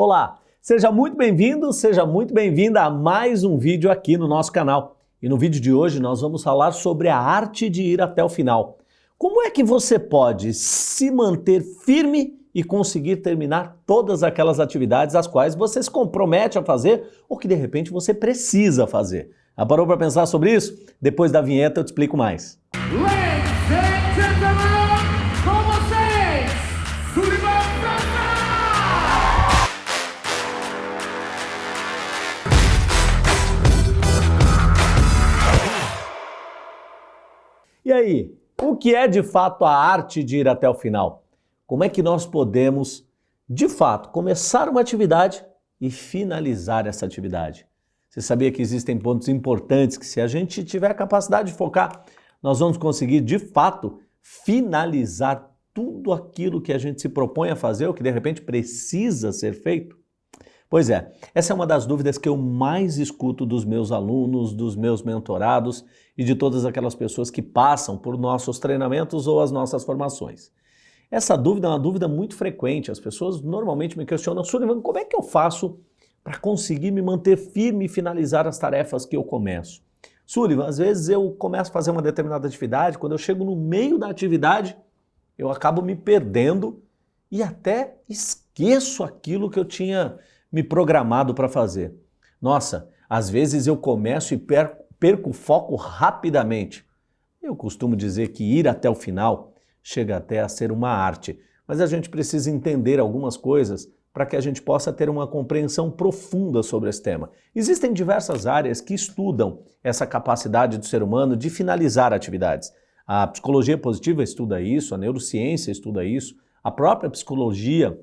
Olá, seja muito bem-vindo, seja muito bem-vinda a mais um vídeo aqui no nosso canal. E no vídeo de hoje nós vamos falar sobre a arte de ir até o final. Como é que você pode se manter firme e conseguir terminar todas aquelas atividades as quais você se compromete a fazer ou que de repente você precisa fazer? Já parou para pensar sobre isso? Depois da vinheta eu te explico mais. E aí, o que é de fato a arte de ir até o final? Como é que nós podemos, de fato, começar uma atividade e finalizar essa atividade? Você sabia que existem pontos importantes que se a gente tiver a capacidade de focar, nós vamos conseguir, de fato, finalizar tudo aquilo que a gente se propõe a fazer ou que de repente precisa ser feito? Pois é, essa é uma das dúvidas que eu mais escuto dos meus alunos, dos meus mentorados e de todas aquelas pessoas que passam por nossos treinamentos ou as nossas formações. Essa dúvida é uma dúvida muito frequente, as pessoas normalmente me questionam, Sullivan, como é que eu faço para conseguir me manter firme e finalizar as tarefas que eu começo? Sullivan, às vezes eu começo a fazer uma determinada atividade, quando eu chego no meio da atividade, eu acabo me perdendo e até esqueço aquilo que eu tinha me programado para fazer. Nossa, às vezes eu começo e perco, perco o foco rapidamente. Eu costumo dizer que ir até o final chega até a ser uma arte, mas a gente precisa entender algumas coisas para que a gente possa ter uma compreensão profunda sobre esse tema. Existem diversas áreas que estudam essa capacidade do ser humano de finalizar atividades. A psicologia positiva estuda isso, a neurociência estuda isso, a própria psicologia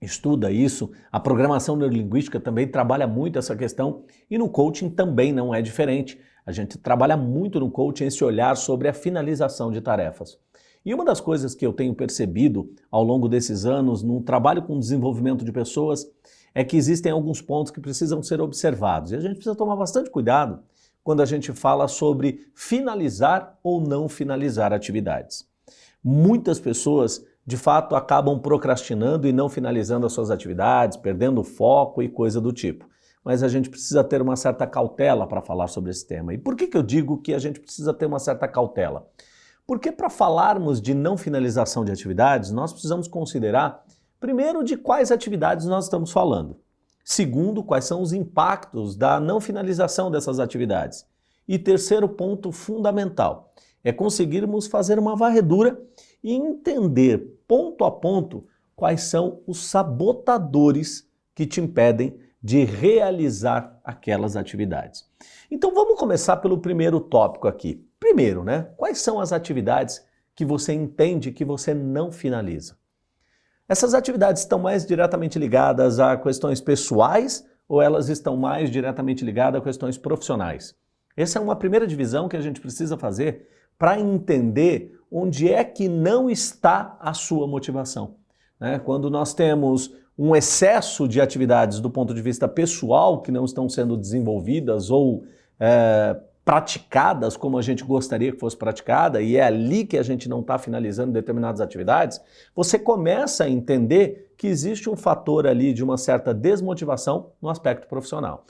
estuda isso, a programação neurolinguística também trabalha muito essa questão e no coaching também não é diferente. A gente trabalha muito no coaching esse olhar sobre a finalização de tarefas. E uma das coisas que eu tenho percebido ao longo desses anos no trabalho com desenvolvimento de pessoas é que existem alguns pontos que precisam ser observados e a gente precisa tomar bastante cuidado quando a gente fala sobre finalizar ou não finalizar atividades. Muitas pessoas de fato acabam procrastinando e não finalizando as suas atividades, perdendo foco e coisa do tipo. Mas a gente precisa ter uma certa cautela para falar sobre esse tema. E por que, que eu digo que a gente precisa ter uma certa cautela? Porque para falarmos de não finalização de atividades, nós precisamos considerar, primeiro, de quais atividades nós estamos falando. Segundo, quais são os impactos da não finalização dessas atividades. E terceiro ponto fundamental, é conseguirmos fazer uma varredura e entender ponto a ponto quais são os sabotadores que te impedem de realizar aquelas atividades. Então vamos começar pelo primeiro tópico aqui. Primeiro, né? Quais são as atividades que você entende que você não finaliza? Essas atividades estão mais diretamente ligadas a questões pessoais ou elas estão mais diretamente ligadas a questões profissionais? Essa é uma primeira divisão que a gente precisa fazer para entender onde é que não está a sua motivação. Né? Quando nós temos um excesso de atividades do ponto de vista pessoal que não estão sendo desenvolvidas ou é, praticadas como a gente gostaria que fosse praticada, e é ali que a gente não está finalizando determinadas atividades, você começa a entender que existe um fator ali de uma certa desmotivação no aspecto profissional.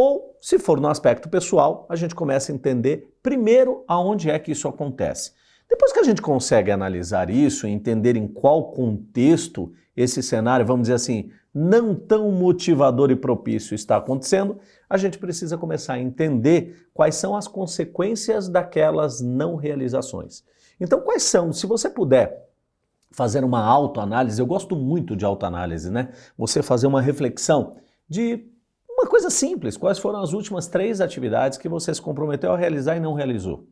Ou, se for no aspecto pessoal, a gente começa a entender primeiro aonde é que isso acontece. Depois que a gente consegue analisar isso e entender em qual contexto esse cenário, vamos dizer assim, não tão motivador e propício está acontecendo, a gente precisa começar a entender quais são as consequências daquelas não realizações. Então, quais são, se você puder fazer uma autoanálise, eu gosto muito de autoanálise, né? Você fazer uma reflexão de uma coisa simples, quais foram as últimas três atividades que você se comprometeu a realizar e não realizou?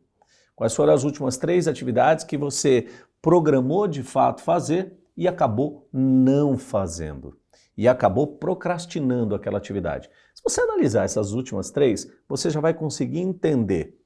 Quais foram as últimas três atividades que você programou de fato fazer e acabou não fazendo? E acabou procrastinando aquela atividade. Se você analisar essas últimas três, você já vai conseguir entender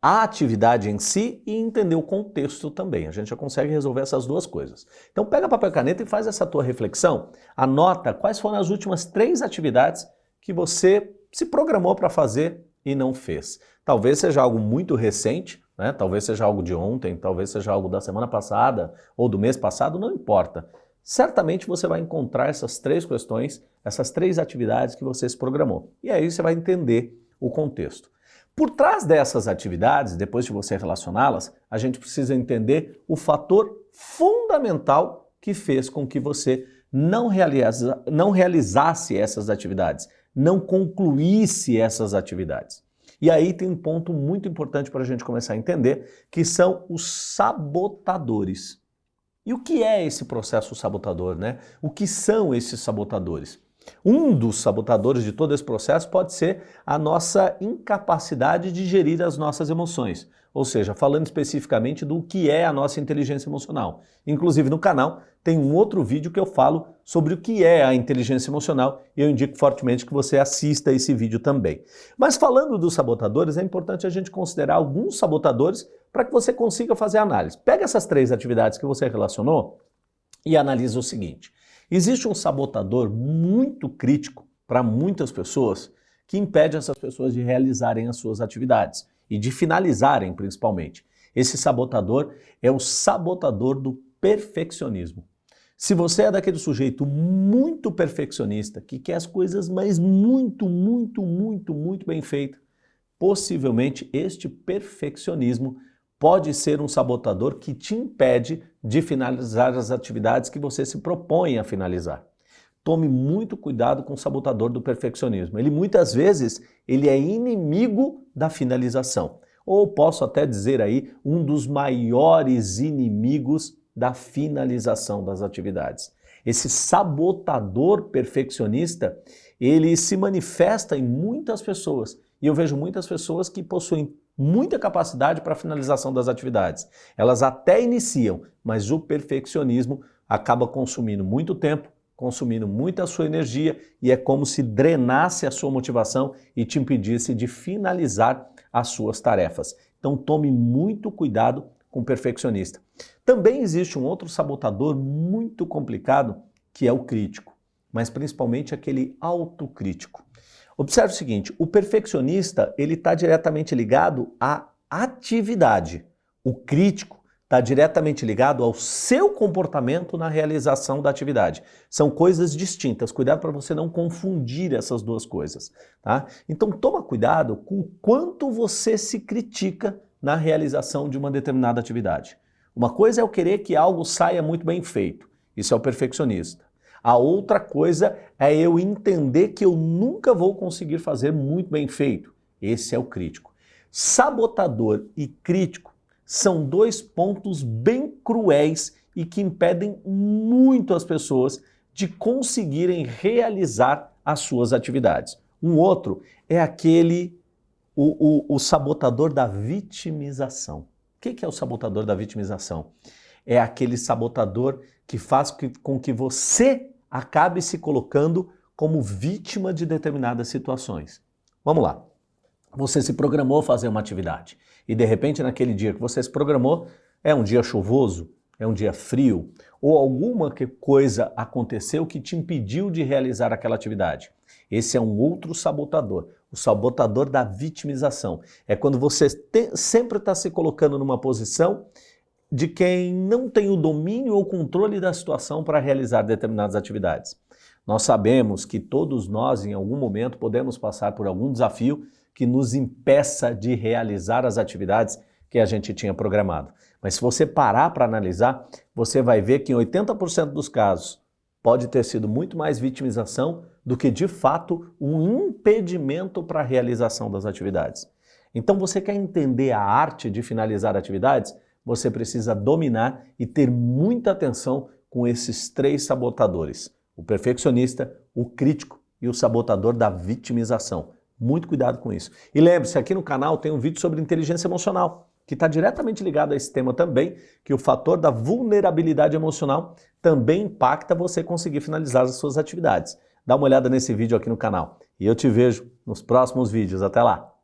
a atividade em si e entender o contexto também. A gente já consegue resolver essas duas coisas. Então pega papel e caneta e faz essa tua reflexão. Anota quais foram as últimas três atividades que você se programou para fazer e não fez. Talvez seja algo muito recente, né? talvez seja algo de ontem, talvez seja algo da semana passada ou do mês passado, não importa. certamente você vai encontrar essas três questões, essas três atividades que você se programou. E aí você vai entender o contexto. Por trás dessas atividades, depois de você relacioná-las, a gente precisa entender o fator fundamental que fez com que você não, realiza, não realizasse essas atividades, não concluísse essas atividades. E aí tem um ponto muito importante para a gente começar a entender, que são os sabotadores. E o que é esse processo sabotador, né? O que são esses sabotadores? Um dos sabotadores de todo esse processo pode ser a nossa incapacidade de gerir as nossas emoções. Ou seja, falando especificamente do que é a nossa inteligência emocional. Inclusive no canal tem um outro vídeo que eu falo sobre o que é a inteligência emocional e eu indico fortemente que você assista esse vídeo também. Mas falando dos sabotadores, é importante a gente considerar alguns sabotadores para que você consiga fazer análise. Pega essas três atividades que você relacionou e analisa o seguinte. Existe um sabotador muito crítico para muitas pessoas que impede essas pessoas de realizarem as suas atividades e de finalizarem principalmente. Esse sabotador é o sabotador do perfeccionismo. Se você é daquele sujeito muito perfeccionista, que quer as coisas mas muito, muito, muito, muito bem feitas, possivelmente este perfeccionismo pode ser um sabotador que te impede de finalizar as atividades que você se propõe a finalizar. Tome muito cuidado com o sabotador do perfeccionismo. Ele muitas vezes ele é inimigo da finalização. Ou posso até dizer aí, um dos maiores inimigos da finalização das atividades. Esse sabotador perfeccionista, ele se manifesta em muitas pessoas. E eu vejo muitas pessoas que possuem muita capacidade para a finalização das atividades. Elas até iniciam, mas o perfeccionismo acaba consumindo muito tempo, consumindo muita sua energia e é como se drenasse a sua motivação e te impedisse de finalizar as suas tarefas. Então tome muito cuidado com o perfeccionista. Também existe um outro sabotador muito complicado que é o crítico, mas principalmente aquele autocrítico. Observe o seguinte, o perfeccionista ele está diretamente ligado à atividade. O crítico está diretamente ligado ao seu comportamento na realização da atividade. São coisas distintas. Cuidado para você não confundir essas duas coisas. Tá? Então toma cuidado com o quanto você se critica na realização de uma determinada atividade. Uma coisa é eu querer que algo saia muito bem feito. Isso é o perfeccionista. A outra coisa é eu entender que eu nunca vou conseguir fazer muito bem feito. Esse é o crítico. Sabotador e crítico são dois pontos bem cruéis e que impedem muito as pessoas de conseguirem realizar as suas atividades. Um outro é aquele, o, o, o sabotador da vitimização. O que é o sabotador da vitimização? É aquele sabotador que faz com que você acabe se colocando como vítima de determinadas situações. Vamos lá. Você se programou fazer uma atividade e de repente naquele dia que você se programou é um dia chuvoso, é um dia frio ou alguma coisa aconteceu que te impediu de realizar aquela atividade. Esse é um outro sabotador, o sabotador da vitimização. É quando você te, sempre está se colocando numa posição de quem não tem o domínio ou controle da situação para realizar determinadas atividades. Nós sabemos que todos nós, em algum momento, podemos passar por algum desafio que nos impeça de realizar as atividades que a gente tinha programado. Mas se você parar para analisar, você vai ver que em 80% dos casos pode ter sido muito mais vitimização do que, de fato, um impedimento para a realização das atividades. Então você quer entender a arte de finalizar atividades? você precisa dominar e ter muita atenção com esses três sabotadores. O perfeccionista, o crítico e o sabotador da vitimização. Muito cuidado com isso. E lembre-se, aqui no canal tem um vídeo sobre inteligência emocional, que está diretamente ligado a esse tema também, que o fator da vulnerabilidade emocional também impacta você conseguir finalizar as suas atividades. Dá uma olhada nesse vídeo aqui no canal. E eu te vejo nos próximos vídeos. Até lá!